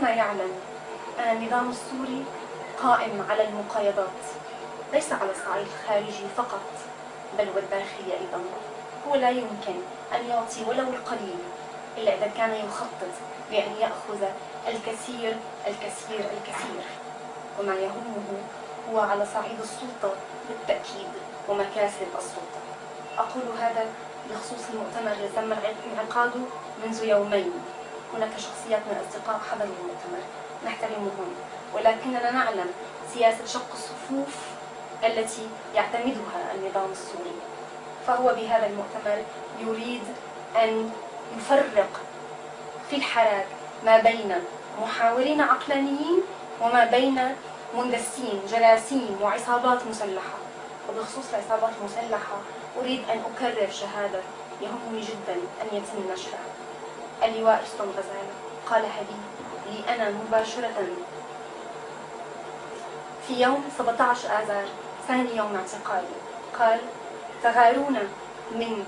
كلنا يعلم. أن النظام السوري قائم على المقايضات. ليس على الصعيد الخارجي فقط بل والداخلي أيضا. هو لا يمكن أن يعطي ولو القليل إلا إذا كان يخطط بأن يأخذ الكثير الكثير الكثير. وما يهمه هو على صعيد السلطة بالتأكيد ومكاسب السلطة. أقول هذا بخصوص المؤتمر الذي تم انعقاده منذ يومين. هناك شخصيات من الأصدقاء حضروا المؤتمر نحترمهم ولكننا نعلم سياسة شق الصفوف التي يعتمدها النظام السوري. فهو بهذا المؤتمر يريد أن يفرق في الحراك ما بين محاورين عقلانيين وما بين مندسين جراثيم وعصابات مسلحة. وبخصوص العصابات المسلحة أريد أن أكرر شهادة يهمني جدا أن يتم نشرها. اللواء رستم غزالة. قالها لي لي أنا مباشرة. في يوم 17 آذار ثاني يوم اعتقالي قال تغارون من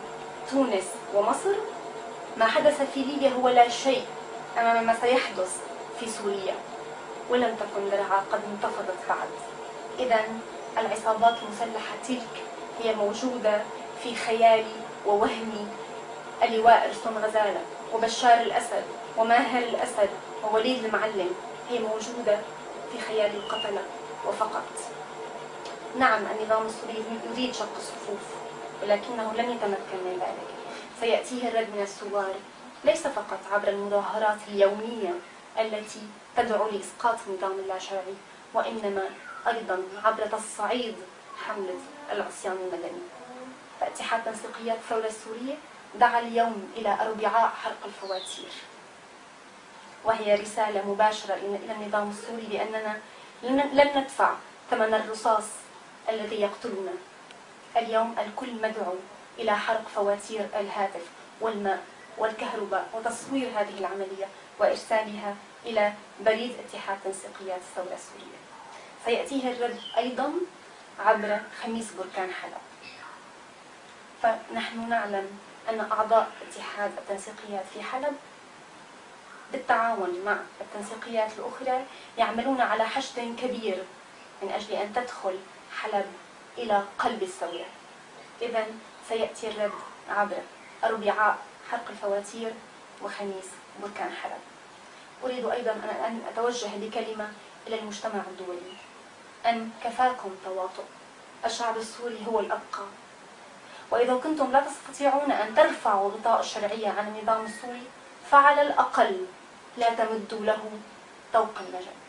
تونس ومصر؟ ما حدث في ليبيا هو لا شيء أمام ما سيحدث في سوريا. ولم تكن درعا قد انتفضت بعد. إذا العصابات المسلحة تلك هي موجودة في خيالي ووهمي. اللواء رستم غزالة. وبشار الأسد وماهر الأسد ووليد المعلم هي موجودة في خيال القتلة وفقط. نعم النظام السوري يريد شق الصفوف ولكنه لن يتمكن من ذلك. سيأتيه الرد من الثوار ليس فقط عبر المظاهرات اليومية التي تدعو لإسقاط النظام اللاشرعي وإنما أيضا عبر تصعيد حملة العصيان المدني. فأتحاد تنسيقيات الثورة السورية دعا اليوم إلى أربعاء حرق الفواتير. وهي رسالة مباشرة إلى النظام السوري بأننا لن ندفع ثمن الرصاص الذي يقتلنا اليوم الكل مدعو إلى حرق فواتير الهاتف والماء والكهرباء وتصوير هذه العملية وإرسالها إلى بريد اتحاد تنسيقيات الثورة السورية. سيأتيه الرد أيضا عبر خميس بركان حلب. فنحن نعلم أن أعضاء اتحاد التنسيقيات في حلب بالتعاون مع التنسيقيات الأخرى يعملون على حشد كبير من أجل أن تدخل حلب إلى قلب الثورة إذا سيأتي الرد عبر أربعاء حرق الفواتير وخميس بركان حلب. أريد أيضا أن أتوجه بكلمة إلى المجتمع الدولي. أن كفاكم تواطؤ. الشعب السوري هو الأبقى. وإذا كنتم لا تستطيعون أن ترفعوا غطاء الشرعية عن النظام السوري فعلى الأقل لا تمدوا له طوق النجاة.